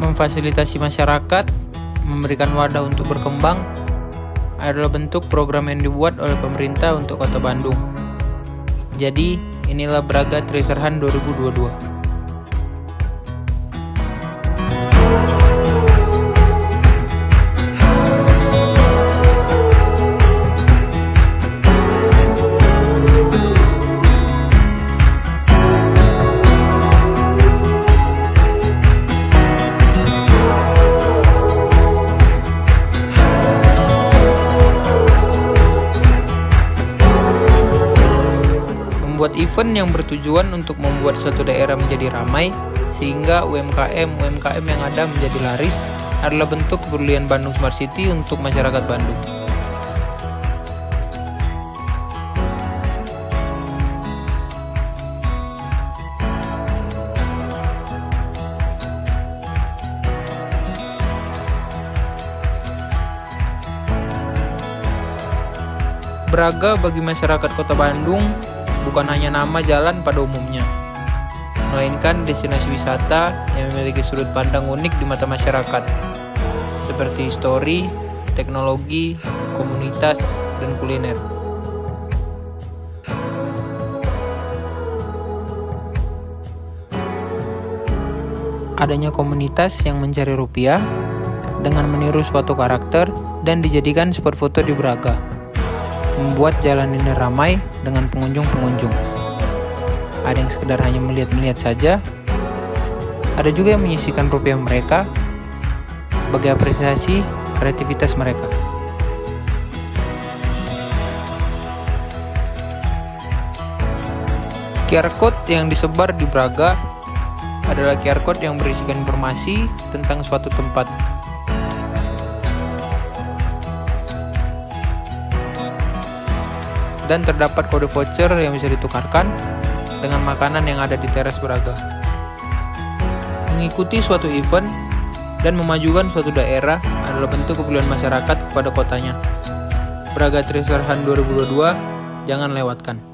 memfasilitasi masyarakat, memberikan wadah untuk berkembang, adalah bentuk program yang dibuat oleh pemerintah untuk Kota Bandung. Jadi, inilah Braga Hunt 2022. Membuat event yang bertujuan untuk membuat suatu daerah menjadi ramai sehingga UMKM-UMKM yang ada menjadi laris adalah bentuk kepedulian Bandung Smart City untuk masyarakat Bandung. Braga bagi masyarakat kota Bandung bukan hanya nama jalan pada umumnya, melainkan destinasi wisata yang memiliki sudut pandang unik di mata masyarakat, seperti histori, teknologi, komunitas, dan kuliner. Adanya komunitas yang mencari rupiah dengan meniru suatu karakter dan dijadikan spot foto di Braga membuat jalan ini ramai dengan pengunjung-pengunjung. Ada yang sekedar hanya melihat-melihat saja, ada juga yang menyisikan rupiah mereka sebagai apresiasi kreativitas mereka. QR code yang disebar di Braga adalah QR code yang berisikan informasi tentang suatu tempat dan terdapat kode voucher yang bisa ditukarkan dengan makanan yang ada di teras Braga. Mengikuti suatu event dan memajukan suatu daerah adalah bentuk kepedulian masyarakat kepada kotanya. Braga Treasure Hunt 2022, jangan lewatkan.